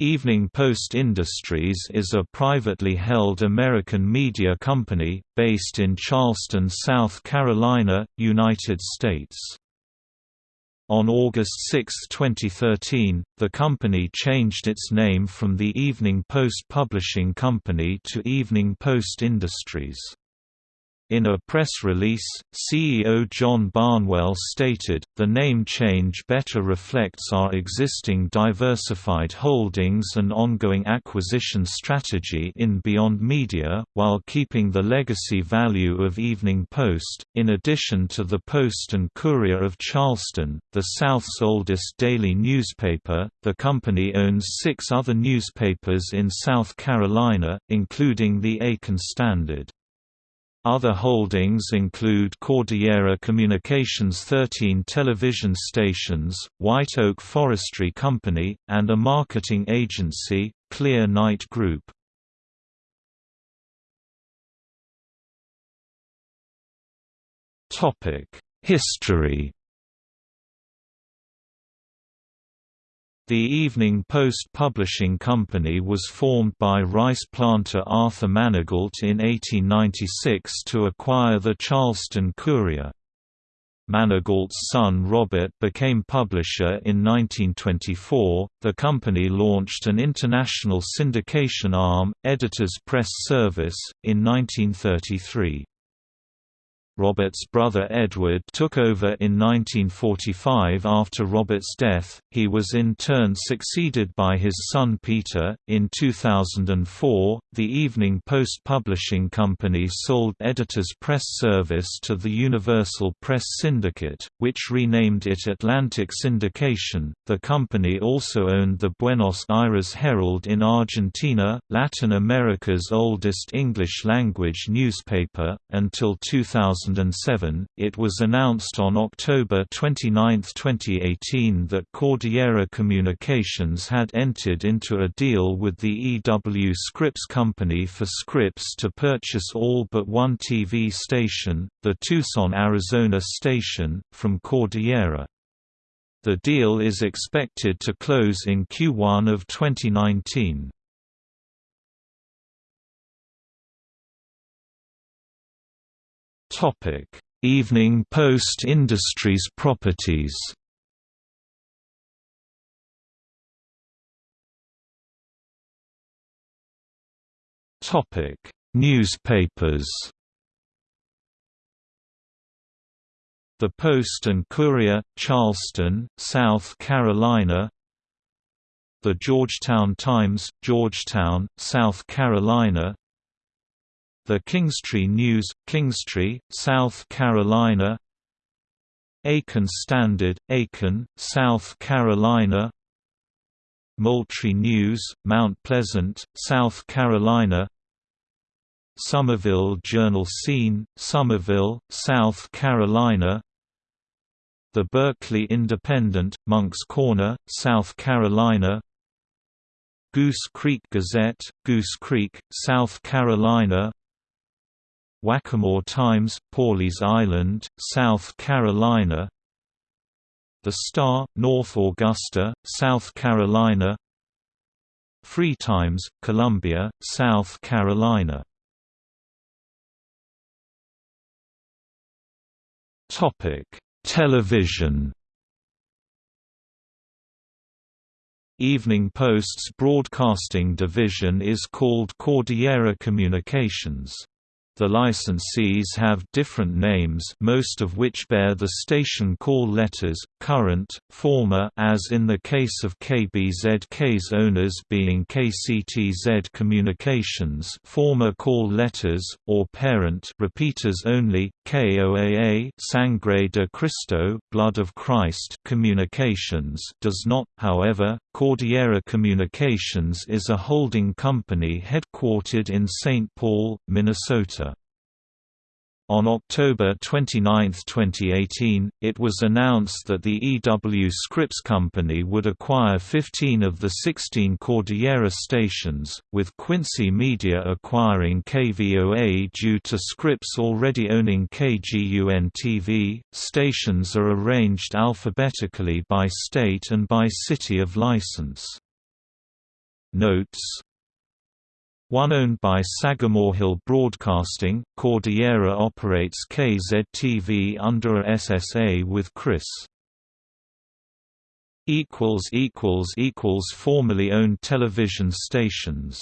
Evening Post Industries is a privately held American media company, based in Charleston, South Carolina, United States. On August 6, 2013, the company changed its name from the Evening Post Publishing Company to Evening Post Industries. In a press release, CEO John Barnwell stated, the name change better reflects our existing diversified holdings and ongoing acquisition strategy in Beyond Media, while keeping the legacy value of Evening Post. In addition to the Post and Courier of Charleston, the South's oldest daily newspaper, the company owns six other newspapers in South Carolina, including the Aiken Standard. Other holdings include Cordillera Communications 13 television stations, White Oak Forestry Company, and a marketing agency, Clear Night Group. History The Evening Post Publishing Company was formed by rice planter Arthur Manigault in 1896 to acquire the Charleston Courier. Manigault's son Robert became publisher in 1924. The company launched an international syndication arm, Editors Press Service, in 1933. Robert's brother Edward took over in 1945 after Robert's death. He was in turn succeeded by his son Peter. In 2004, the Evening Post Publishing Company sold Editors Press Service to the Universal Press Syndicate, which renamed it Atlantic Syndication. The company also owned the Buenos Aires Herald in Argentina, Latin America's oldest English language newspaper, until 2000. 2007, it was announced on October 29, 2018 that Cordillera Communications had entered into a deal with the EW Scripps Company for Scripps to purchase all but one TV station, the Tucson, Arizona station, from Cordillera. The deal is expected to close in Q1 of 2019. Topic: Evening Post Industries properties. Topic: Newspapers. The Post and Courier, Charleston, South Carolina. The Georgetown Times, Georgetown, South Carolina the Kingstree News, Kingstree, South Carolina Aiken Standard, Aiken, South Carolina Moultrie News, Mount Pleasant, South Carolina Summerville Journal Scene, Summerville, South Carolina The Berkeley Independent, Moncks Corner, South Carolina Goose Creek Gazette, Goose Creek, South Carolina Waccamaw Times, Pawleys Island, South Carolina The Star, North Augusta, South Carolina Free Times, Columbia, South Carolina Television Evening Post's broadcasting division is called Cordillera Communications. The licensees have different names most of which bear the station call letters, current, former as in the case of KBZK's owners being KCTZ Communications former call letters, or parent repeaters only, KOAA Sangre de Cristo Blood of Christ Communications does not, however, Cordillera Communications is a holding company headquartered in St. Paul, Minnesota. On October 29, 2018, it was announced that the EW Scripps Company would acquire 15 of the 16 Cordillera stations, with Quincy Media acquiring KVOA due to Scripps already owning KGUN-TV. Stations are arranged alphabetically by state and by city of license. Notes one owned by Sagamore Hill Broadcasting, Cordillera operates KZTV under a SSA with KRIS. Formerly owned television stations